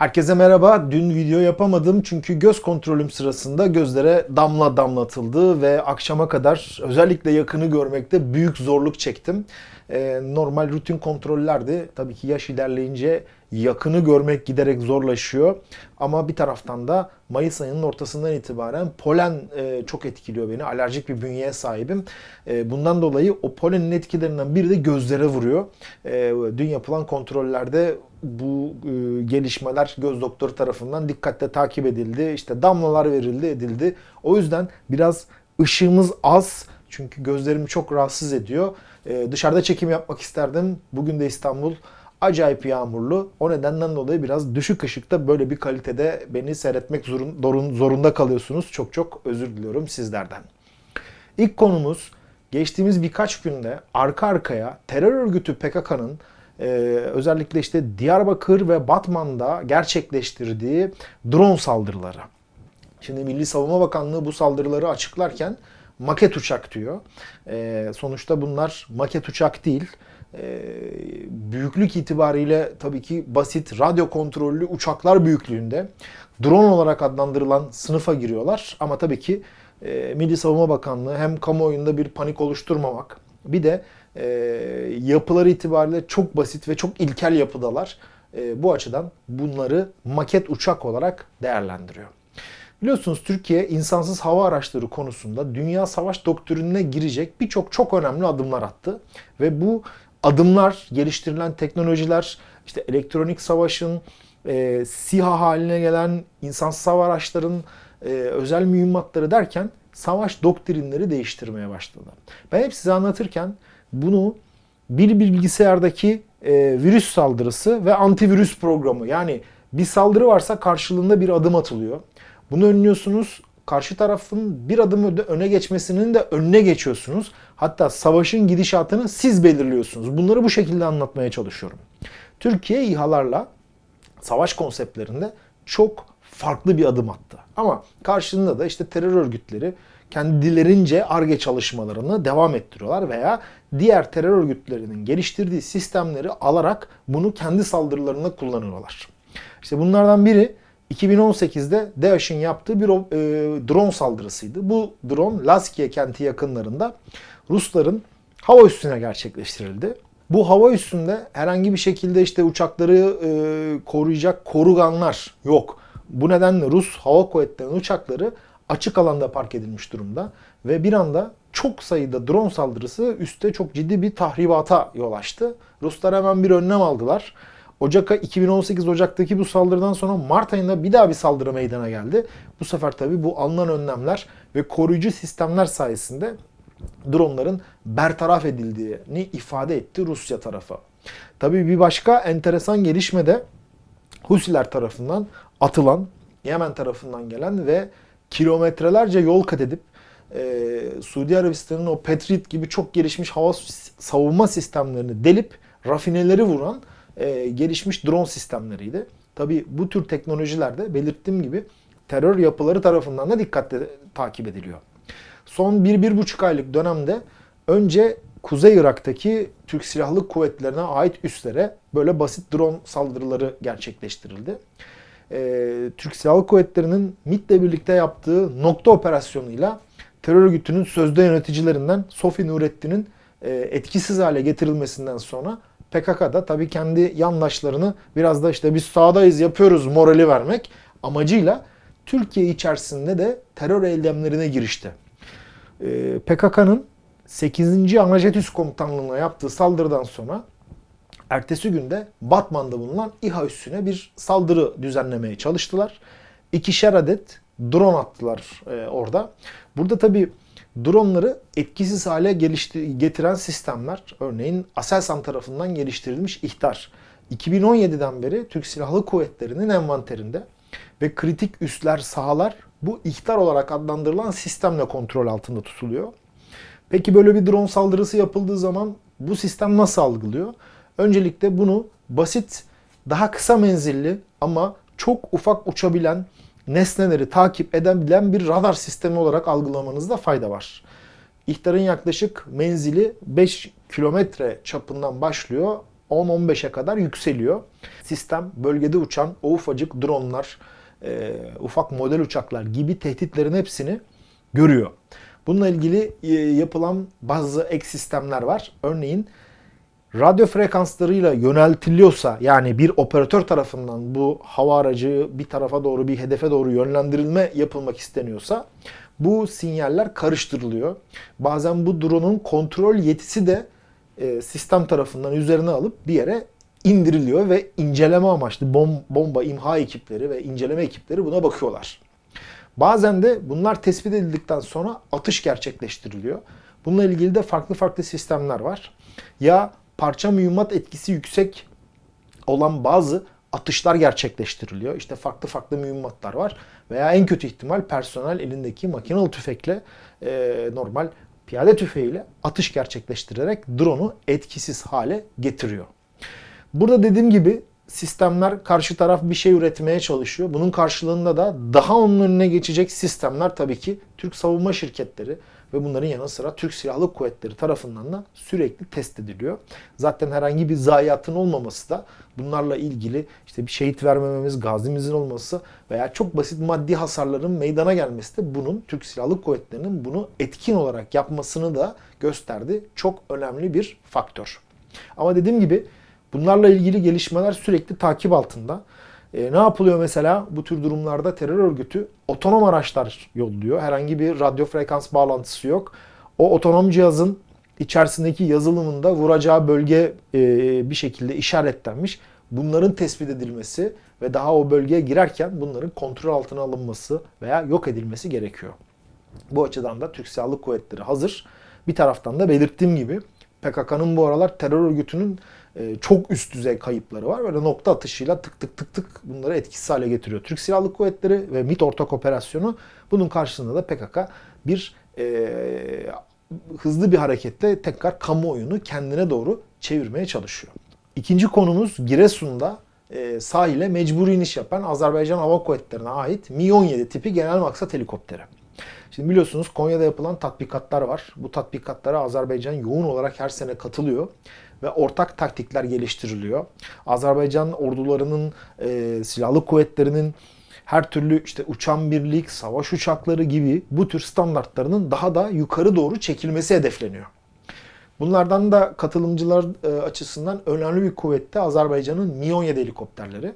Herkese merhaba. Dün video yapamadım çünkü göz kontrolüm sırasında gözlere damla damlatıldı ve akşama kadar özellikle yakını görmekte büyük zorluk çektim. Ee, normal rutin kontrollerdi. Tabii ki yaş ilerleyince yakını görmek giderek zorlaşıyor. Ama bir taraftan da Mayıs ayının ortasından itibaren polen e, çok etkiliyor beni. Alerjik bir bünyeye sahibim. E, bundan dolayı o polenin etkilerinden biri de gözlere vuruyor. E, dün yapılan kontrollerde bu e, gelişmeler göz doktoru tarafından dikkatle takip edildi. İşte damlalar verildi, edildi. O yüzden biraz ışığımız az. Çünkü gözlerimi çok rahatsız ediyor. E, dışarıda çekim yapmak isterdim. Bugün de İstanbul acayip yağmurlu. O nedenden dolayı biraz düşük ışıkta böyle bir kalitede beni seyretmek zorun, zorunda kalıyorsunuz. Çok çok özür diliyorum sizlerden. İlk konumuz geçtiğimiz birkaç günde arka arkaya terör örgütü PKK'nın ee, özellikle işte Diyarbakır ve Batman'da gerçekleştirdiği drone saldırıları. Şimdi Milli Savunma Bakanlığı bu saldırıları açıklarken maket uçak diyor. Ee, sonuçta bunlar maket uçak değil. Ee, büyüklük itibariyle tabii ki basit radyo kontrollü uçaklar büyüklüğünde drone olarak adlandırılan sınıfa giriyorlar. Ama tabii ki e, Milli Savunma Bakanlığı hem kamuoyunda bir panik oluşturmamak bir de e, yapıları itibariyle çok basit ve çok ilkel yapıdalar. E, bu açıdan bunları maket uçak olarak değerlendiriyor. Biliyorsunuz Türkiye insansız hava araçları konusunda dünya savaş doktrinine girecek birçok çok önemli adımlar attı. Ve bu adımlar, geliştirilen teknolojiler, işte elektronik savaşın, e, SİHA haline gelen insansız hava araçların e, özel mühimmatları derken savaş doktrinleri değiştirmeye başladı. Ben hep size anlatırken bunu bir bilgisayardaki e, virüs saldırısı ve antivirüs programı yani bir saldırı varsa karşılığında bir adım atılıyor. Bunu önlüyorsunuz. Karşı tarafın bir adım öne geçmesinin de önüne geçiyorsunuz. Hatta savaşın gidişatını siz belirliyorsunuz. Bunları bu şekilde anlatmaya çalışıyorum. Türkiye İHA'larla savaş konseptlerinde çok farklı bir adım attı. Ama karşılığında da işte terör örgütleri kendilerince ARGE çalışmalarını devam ettiriyorlar veya diğer terör örgütlerinin geliştirdiği sistemleri alarak bunu kendi saldırılarında kullanıyorlar. İşte bunlardan biri 2018'de DAEŞ'in yaptığı bir e, drone saldırısıydı. Bu drone Laskiye kenti yakınlarında Rusların hava üstüne gerçekleştirildi. Bu hava üstünde herhangi bir şekilde işte uçakları e, koruyacak koruganlar yok. Bu nedenle Rus hava kuvvetlerinin uçakları açık alanda park edilmiş durumda ve bir anda çok sayıda drone saldırısı üste çok ciddi bir tahribata yol açtı. Ruslar hemen bir önlem aldılar. Ocak 2018 Ocak'taki bu saldırıdan sonra Mart ayında bir daha bir saldırı meydana geldi. Bu sefer tabi bu alınan önlemler ve koruyucu sistemler sayesinde dronların bertaraf edildiğini ifade etti Rusya tarafı. Tabi bir başka enteresan gelişme de Husiler tarafından atılan, Yemen tarafından gelen ve kilometrelerce yol kat edip e, Suudi Arabistan'ın o Patriot gibi çok gelişmiş hava savunma sistemlerini delip rafineleri vuran e, gelişmiş drone sistemleriydi. Tabi bu tür teknolojilerde belirttiğim gibi terör yapıları tarafından da dikkatle takip ediliyor. Son 1-1,5 aylık dönemde önce Kuzey Irak'taki Türk Silahlı Kuvvetlerine ait üslere böyle basit drone saldırıları gerçekleştirildi e, Türk Silahlı Kuvvetleri'nin MİT'le birlikte yaptığı nokta operasyonuyla terör örgütünün sözde yöneticilerinden Sofi Nurettin'in e, etkisiz hale getirilmesinden sonra PKK da tabii kendi yandaşlarını biraz da işte biz sağdayız yapıyoruz morali vermek amacıyla Türkiye içerisinde de terör eylemlerine girişti. E, PKK'nın 8. Anajet Komutanlığı'na yaptığı saldırıdan sonra ertesi günde Batman'da bulunan İHA üssüne bir saldırı düzenlemeye çalıştılar. İkişer adet drone attılar e, orada. Burada tabi dronları etkisiz hale getiren sistemler örneğin Aselsan tarafından geliştirilmiş ihtar. 2017'den beri Türk Silahlı Kuvvetleri'nin envanterinde ve kritik üsler, sahalar bu ihtar olarak adlandırılan sistemle kontrol altında tutuluyor. Peki böyle bir drone saldırısı yapıldığı zaman bu sistem nasıl algılıyor? Öncelikle bunu basit, daha kısa menzilli ama çok ufak uçabilen nesneleri takip edebilen bir radar sistemi olarak algılamanızda fayda var. İhtarın yaklaşık menzili 5 kilometre çapından başlıyor. 10-15'e kadar yükseliyor. Sistem bölgede uçan o ufacık dronlar, e, ufak model uçaklar gibi tehditlerin hepsini görüyor. Bununla ilgili e, yapılan bazı ek sistemler var. Örneğin radyo frekanslarıyla yöneltiliyorsa yani bir operatör tarafından bu hava aracı bir tarafa doğru bir hedefe doğru yönlendirilme yapılmak isteniyorsa bu sinyaller karıştırılıyor. Bazen bu drone'un kontrol yetisi de e, sistem tarafından üzerine alıp bir yere indiriliyor ve inceleme amaçlı bom, bomba imha ekipleri ve inceleme ekipleri buna bakıyorlar. Bazen de bunlar tespit edildikten sonra atış gerçekleştiriliyor. Bununla ilgili de farklı farklı sistemler var. Ya parça mühimmat etkisi yüksek olan bazı atışlar gerçekleştiriliyor. İşte farklı farklı mühimmatlar var. Veya en kötü ihtimal personel elindeki makinalı tüfekle e, normal piyade tüfeğiyle atış gerçekleştirerek drone'u etkisiz hale getiriyor. Burada dediğim gibi sistemler karşı taraf bir şey üretmeye çalışıyor. Bunun karşılığında da daha onun önüne geçecek sistemler tabii ki Türk savunma şirketleri ve bunların yanı sıra Türk Silahlı Kuvvetleri tarafından da sürekli test ediliyor. Zaten herhangi bir zayiatın olmaması da bunlarla ilgili işte bir şehit vermememiz, gazimizin olması veya çok basit maddi hasarların meydana gelmesi de bunun Türk Silahlı Kuvvetleri'nin bunu etkin olarak yapmasını da gösterdi. Çok önemli bir faktör. Ama dediğim gibi bunlarla ilgili gelişmeler sürekli takip altında. E, ne yapılıyor mesela bu tür durumlarda terör örgütü otonom araçlar yolluyor. Herhangi bir radyo frekans bağlantısı yok. O otonom cihazın içerisindeki yazılımında vuracağı bölge e, bir şekilde işaretlenmiş. Bunların tespit edilmesi ve daha o bölgeye girerken bunların kontrol altına alınması veya yok edilmesi gerekiyor. Bu açıdan da Türk Silahlı Kuvvetleri hazır. Bir taraftan da belirttiğim gibi PKK'nın bu aralar terör örgütünün çok üst düzey kayıpları var. Böyle nokta atışıyla tık tık tık tık bunları etkisiz hale getiriyor. Türk Silahlı Kuvvetleri ve MİT ortak operasyonu bunun karşısında da PKK bir e, hızlı bir hareketle tekrar kamuoyunu kendine doğru çevirmeye çalışıyor. İkinci konumuz Giresun'da e, sahile mecburi iniş yapan Azerbaycan Hava Kuvvetleri'ne ait Mi-17 tipi genel maksat helikopteri. Şimdi biliyorsunuz Konya'da yapılan tatbikatlar var. Bu tatbikatlara Azerbaycan yoğun olarak her sene katılıyor ve ortak taktikler geliştiriliyor. Azerbaycan ordularının, e, silahlı kuvvetlerinin her türlü işte uçan birlik, savaş uçakları gibi bu tür standartlarının daha da yukarı doğru çekilmesi hedefleniyor. Bunlardan da katılımcılar e, açısından önemli bir kuvvette Azerbaycan'ın Mi-17 helikopterleri.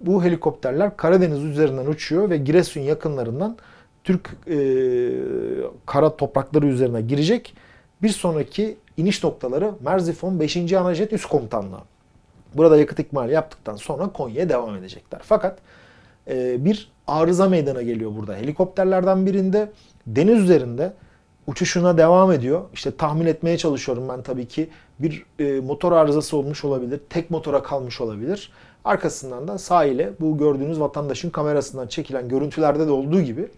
Bu helikopterler Karadeniz üzerinden uçuyor ve Giresun yakınlarından Türk e, kara toprakları üzerine girecek. Bir sonraki iniş noktaları Merzifon 5. Anajet Üst Komutanlığı. Burada yakıt ikmali yaptıktan sonra Konya'ya devam edecekler. Fakat e, bir arıza meydana geliyor burada. Helikopterlerden birinde deniz üzerinde uçuşuna devam ediyor. İşte tahmin etmeye çalışıyorum ben tabii ki. Bir e, motor arızası olmuş olabilir. Tek motora kalmış olabilir. Arkasından da sahile bu gördüğünüz vatandaşın kamerasından çekilen görüntülerde de olduğu gibi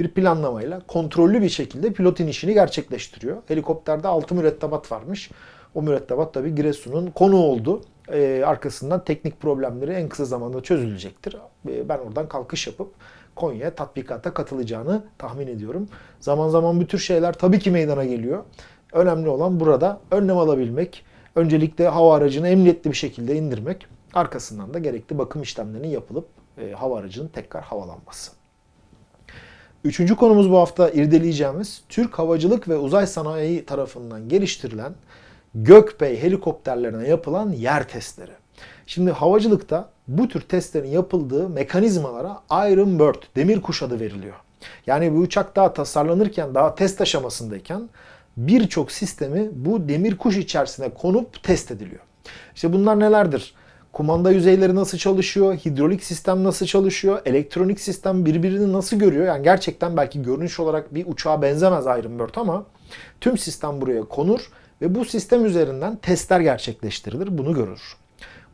bir planlamayla kontrollü bir şekilde pilot inişini gerçekleştiriyor. Helikopterde 6 mürettebat varmış. O mürettebat tabi Giresun'un konu oldu. Ee, arkasından teknik problemleri en kısa zamanda çözülecektir. Ee, ben oradan kalkış yapıp Konya'ya tatbikata katılacağını tahmin ediyorum. Zaman zaman bu tür şeyler tabii ki meydana geliyor. Önemli olan burada önlem alabilmek. Öncelikle hava aracını emniyetli bir şekilde indirmek. Arkasından da gerekli bakım işlemlerinin yapılıp e, hava aracının tekrar havalanması. Üçüncü konumuz bu hafta irdeleyeceğimiz Türk Havacılık ve Uzay Sanayi tarafından geliştirilen Gökbey helikopterlerine yapılan yer testleri. Şimdi havacılıkta bu tür testlerin yapıldığı mekanizmalara Iron Bird, demir kuş adı veriliyor. Yani bu uçak daha tasarlanırken, daha test aşamasındayken birçok sistemi bu demir kuş içerisine konup test ediliyor. İşte bunlar nelerdir? Kumanda yüzeyleri nasıl çalışıyor, hidrolik sistem nasıl çalışıyor, elektronik sistem birbirini nasıl görüyor. Yani gerçekten belki görünüş olarak bir uçağa benzemez Iron ama tüm sistem buraya konur ve bu sistem üzerinden testler gerçekleştirilir. Bunu görür.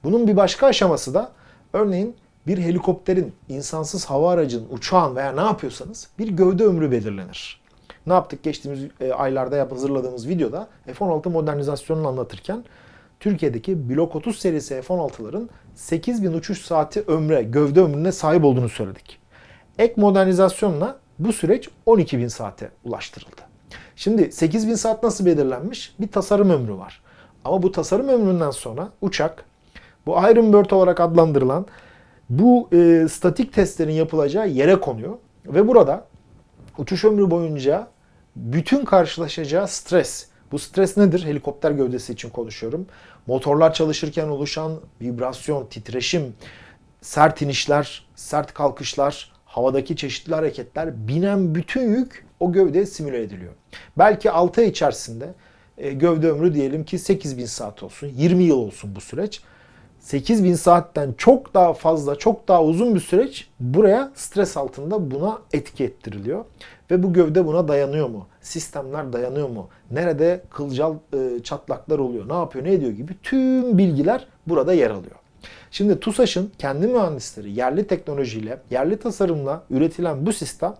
Bunun bir başka aşaması da örneğin bir helikopterin, insansız hava aracının, uçağın veya ne yapıyorsanız bir gövde ömrü belirlenir. Ne yaptık geçtiğimiz e, aylarda hazırladığımız videoda F-16 modernizasyonunu anlatırken Türkiye'deki Blok 30 serisi F-16'ların 8000 uçuş saati ömre, gövde ömrüne sahip olduğunu söyledik. Ek modernizasyonla bu süreç 12.000 saate ulaştırıldı. Şimdi 8000 saat nasıl belirlenmiş? Bir tasarım ömrü var. Ama bu tasarım ömründen sonra uçak bu Iron olarak adlandırılan bu e, statik testlerin yapılacağı yere konuyor. Ve burada uçuş ömrü boyunca bütün karşılaşacağı stres. Bu stres nedir? Helikopter gövdesi için konuşuyorum. Motorlar çalışırken oluşan vibrasyon, titreşim, sert inişler, sert kalkışlar, havadaki çeşitli hareketler, binen bütün yük o gövdeye simüle ediliyor. Belki 6 ay içerisinde e, gövde ömrü diyelim ki 8000 saat olsun, 20 yıl olsun bu süreç. 8000 saatten çok daha fazla, çok daha uzun bir süreç buraya stres altında buna etki ettiriliyor. Ve bu gövde buna dayanıyor mu? Sistemler dayanıyor mu? Nerede kılcal e, çatlaklar oluyor? Ne yapıyor, ne ediyor gibi tüm bilgiler burada yer alıyor. Şimdi TUSAŞ'ın kendi mühendisleri yerli teknolojiyle, yerli tasarımla üretilen bu sistem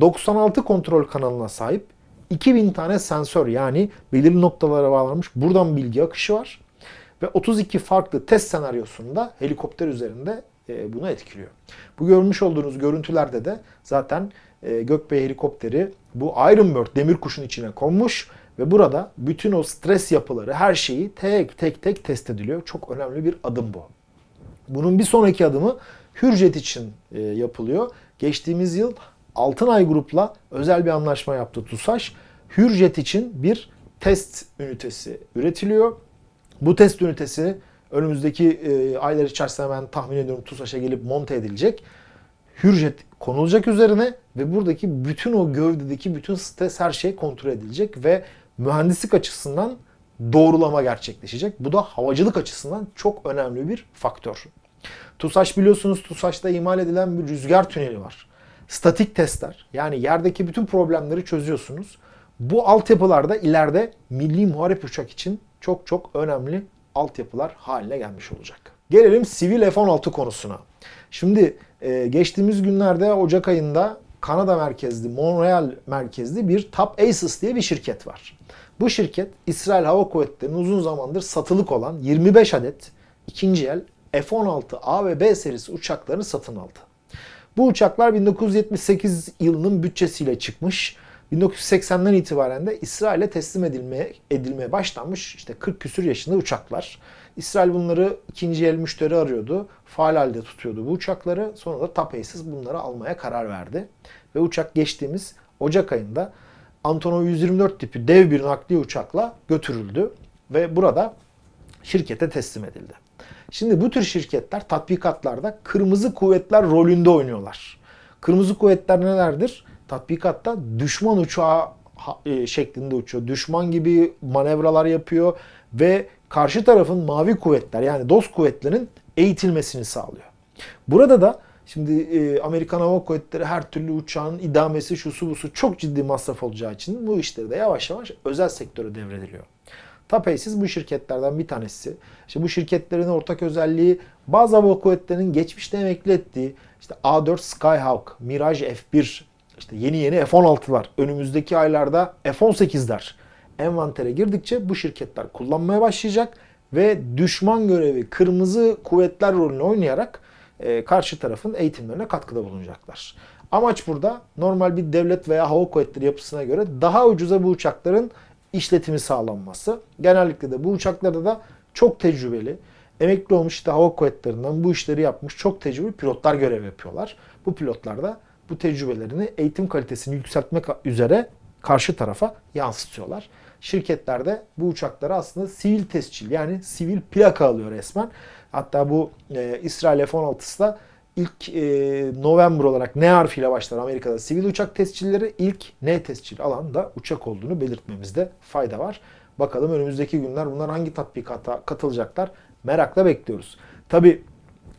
96 kontrol kanalına sahip 2000 tane sensör yani belirli noktalara bağlanmış buradan bilgi akışı var. Ve 32 farklı test senaryosunda helikopter üzerinde e, bunu etkiliyor. Bu görmüş olduğunuz görüntülerde de zaten e, Gökbey helikopteri bu Iron Bird demir kuşun içine konmuş ve burada bütün o stres yapıları her şeyi tek tek tek test ediliyor. Çok önemli bir adım bu. Bunun bir sonraki adımı Hürjet için e, yapılıyor. Geçtiğimiz yıl Altınay Grup'la özel bir anlaşma yaptı TUSAŞ. Hürjet için bir test ünitesi üretiliyor. Bu test ünitesi önümüzdeki e, aylar içerisinde ben tahmin ediyorum TUSAŞ'a gelip monte edilecek. Hürjet konulacak üzerine ve buradaki bütün o gövdedeki bütün stres her şey kontrol edilecek ve mühendislik açısından doğrulama gerçekleşecek. Bu da havacılık açısından çok önemli bir faktör. TUSAŞ biliyorsunuz TUSAŞ'ta imal edilen bir rüzgar tüneli var. Statik testler yani yerdeki bütün problemleri çözüyorsunuz. Bu altyapılarda ileride milli muharip uçak için çok çok önemli altyapılar haline gelmiş olacak. Gelelim sivil F-16 konusuna. Şimdi e, geçtiğimiz günlerde Ocak ayında Kanada merkezli, Montreal merkezli bir TAP Aces diye bir şirket var. Bu şirket İsrail Hava Kuvvetleri'nin uzun zamandır satılık olan 25 adet ikinci el F-16 A ve B serisi uçaklarını satın aldı. Bu uçaklar 1978 yılının bütçesiyle çıkmış. 1980'den itibaren de İsrail'e teslim edilmeye, edilmeye başlanmış işte 40 küsür yaşında uçaklar. İsrail bunları ikinci el müşteri arıyordu. Faal halde tutuyordu bu uçakları. Sonra da TAP bunları almaya karar verdi. Ve uçak geçtiğimiz Ocak ayında Antonov 124 tipi dev bir nakliye uçakla götürüldü. Ve burada şirkete teslim edildi. Şimdi bu tür şirketler tatbikatlarda kırmızı kuvvetler rolünde oynuyorlar. Kırmızı kuvvetler nelerdir? Tatbikatta düşman uçağı e, şeklinde uçuyor. Düşman gibi manevralar yapıyor ve karşı tarafın mavi kuvvetler yani dost kuvvetlerin eğitilmesini sağlıyor. Burada da şimdi e, Amerikan Hava Kuvvetleri her türlü uçağın idamesi şusu busu çok ciddi masraf olacağı için bu işleri de yavaş yavaş özel sektöre devrediliyor. Tapeisiz bu şirketlerden bir tanesi. İşte bu şirketlerin ortak özelliği bazı hava kuvvetlerinin geçmişte emekli ettiği işte A4 Skyhawk, Mirage F1, işte yeni yeni F-16'lar, önümüzdeki aylarda F-18'ler envantere girdikçe bu şirketler kullanmaya başlayacak ve düşman görevi kırmızı kuvvetler rolünü oynayarak e, karşı tarafın eğitimlerine katkıda bulunacaklar. Amaç burada normal bir devlet veya hava kuvvetleri yapısına göre daha ucuza bu uçakların işletimi sağlanması. Genellikle de bu uçaklarda da çok tecrübeli, emekli olmuş işte hava kuvvetlerinden bu işleri yapmış çok tecrübeli pilotlar görev yapıyorlar. Bu pilotlar da bu tecrübelerini eğitim kalitesini yükseltmek üzere karşı tarafa yansıtıyorlar. Şirketlerde bu uçakları aslında sivil tescil yani sivil plaka alıyor resmen. Hatta bu e, İsrail F-16'sı da ilk e, November olarak N harfiyle başlar Amerika'da sivil uçak tescilleri ilk N tescil alan da uçak olduğunu belirtmemizde fayda var. Bakalım önümüzdeki günler bunlar hangi tatbikata katılacaklar merakla bekliyoruz. Tabi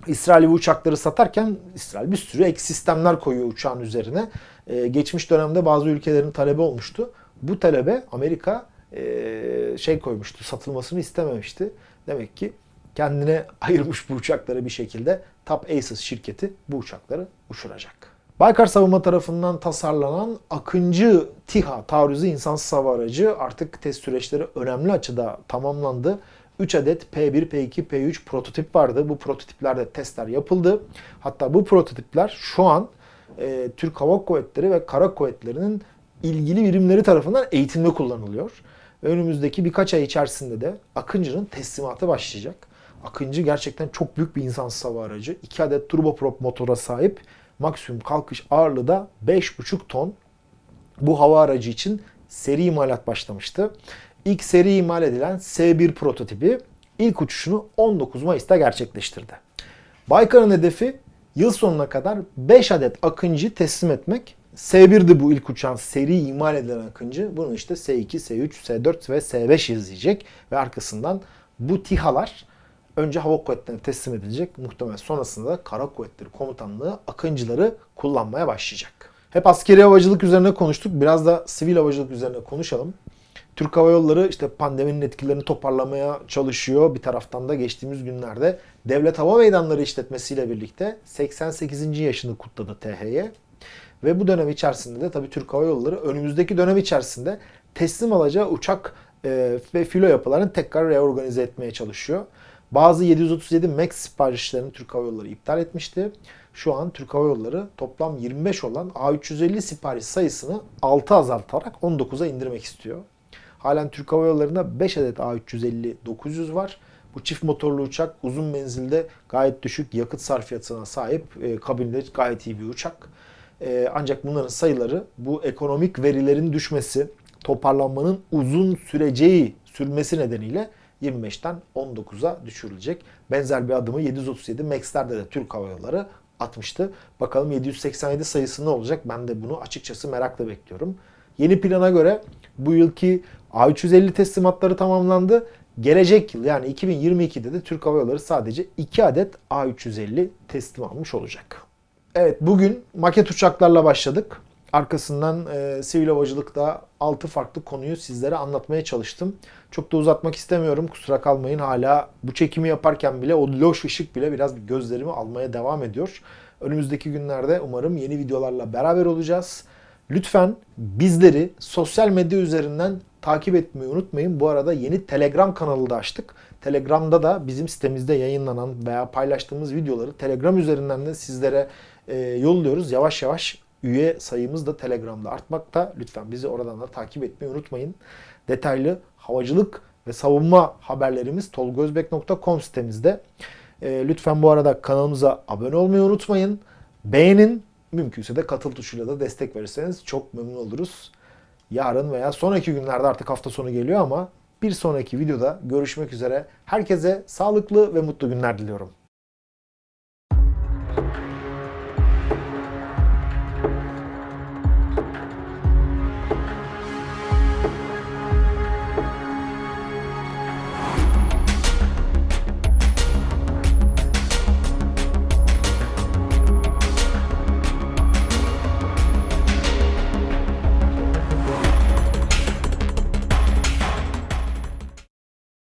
İsrail bu uçakları satarken İsrail bir sürü ek sistemler koyuyor uçağın üzerine. Ee, geçmiş dönemde bazı ülkelerin talebi olmuştu. Bu talebe Amerika e, şey koymuştu, satılmasını istememişti. Demek ki kendine ayırmış bu uçakları bir şekilde Top Aces şirketi bu uçakları uçuracak. Baykar Savunma tarafından tasarlanan Akıncı TİHA taarruzu insansız hava aracı artık test süreçleri önemli açıda tamamlandı. 3 adet P1, P2, P3 prototip vardı. Bu prototiplerde testler yapıldı. Hatta bu prototipler şu an e, Türk Hava Kuvvetleri ve Kara Kuvvetleri'nin ilgili birimleri tarafından eğitimde kullanılıyor. Önümüzdeki birkaç ay içerisinde de Akıncı'nın teslimatı başlayacak. Akıncı gerçekten çok büyük bir insansız hava aracı. 2 adet turboprop motora sahip. Maksimum kalkış ağırlığı da 5,5 ton. Bu hava aracı için seri imalat başlamıştı. İlk seri imal edilen S1 prototipi ilk uçuşunu 19 Mayıs'ta gerçekleştirdi. Baykar'ın hedefi yıl sonuna kadar 5 adet Akıncı teslim etmek. S1'di bu ilk uçağın seri imal edilen Akıncı. Bunu işte S2, S3, S4 ve S5 izleyecek. Ve arkasından bu TİHA'lar önce hava kuvvetlerine teslim edilecek. Muhtemelen sonrasında da kara kuvvetleri komutanlığı Akıncıları kullanmaya başlayacak. Hep askeri havacılık üzerine konuştuk. Biraz da sivil havacılık üzerine konuşalım. Türk Hava Yolları işte pandeminin etkilerini toparlamaya çalışıyor. Bir taraftan da geçtiğimiz günlerde Devlet Hava Meydanları işletmesiyle birlikte 88. yaşını kutladı THY. Ve bu dönem içerisinde de tabii Türk Hava Yolları önümüzdeki dönem içerisinde teslim alacağı uçak e, ve filo yapılarını tekrar reorganize etmeye çalışıyor. Bazı 737 MAX siparişlerini Türk Hava Yolları iptal etmişti. Şu an Türk Hava Yolları toplam 25 olan A350 sipariş sayısını 6 azaltarak 19'a indirmek istiyor. Halen Türk Hava Yolları'nda 5 adet A350-900 var. Bu çift motorlu uçak uzun menzilde gayet düşük yakıt sarfiyatına sahip e, kabinde gayet iyi bir uçak. E, ancak bunların sayıları bu ekonomik verilerin düşmesi, toparlanmanın uzun süreceği sürmesi nedeniyle 25'ten 19'a düşürülecek. Benzer bir adımı 737 MAX'lerde de Türk Hava Yolları atmıştı. Bakalım 787 sayısı ne olacak? Ben de bunu açıkçası merakla bekliyorum. Yeni plana göre bu yılki A350 teslimatları tamamlandı. Gelecek yıl yani 2022'de de Türk Hava Yolları sadece 2 adet A350 teslim almış olacak. Evet bugün maket uçaklarla başladık. Arkasından e, sivil havacılıkta 6 farklı konuyu sizlere anlatmaya çalıştım. Çok da uzatmak istemiyorum. Kusura kalmayın hala bu çekimi yaparken bile o loş ışık bile biraz gözlerimi almaya devam ediyor. Önümüzdeki günlerde umarım yeni videolarla beraber olacağız. Lütfen bizleri sosyal medya üzerinden takip etmeyi unutmayın. Bu arada yeni Telegram kanalı da açtık. Telegram'da da bizim sitemizde yayınlanan veya paylaştığımız videoları Telegram üzerinden de sizlere e, yolluyoruz. Yavaş yavaş üye sayımız da Telegram'da artmakta. Lütfen bizi oradan da takip etmeyi unutmayın. Detaylı havacılık ve savunma haberlerimiz tolgozbek.com sitemizde. E, lütfen bu arada kanalımıza abone olmayı unutmayın. Beğenin. Mümkünse de katıl tuşuyla da destek verirseniz çok memnun oluruz. Yarın veya sonraki günlerde artık hafta sonu geliyor ama bir sonraki videoda görüşmek üzere. Herkese sağlıklı ve mutlu günler diliyorum.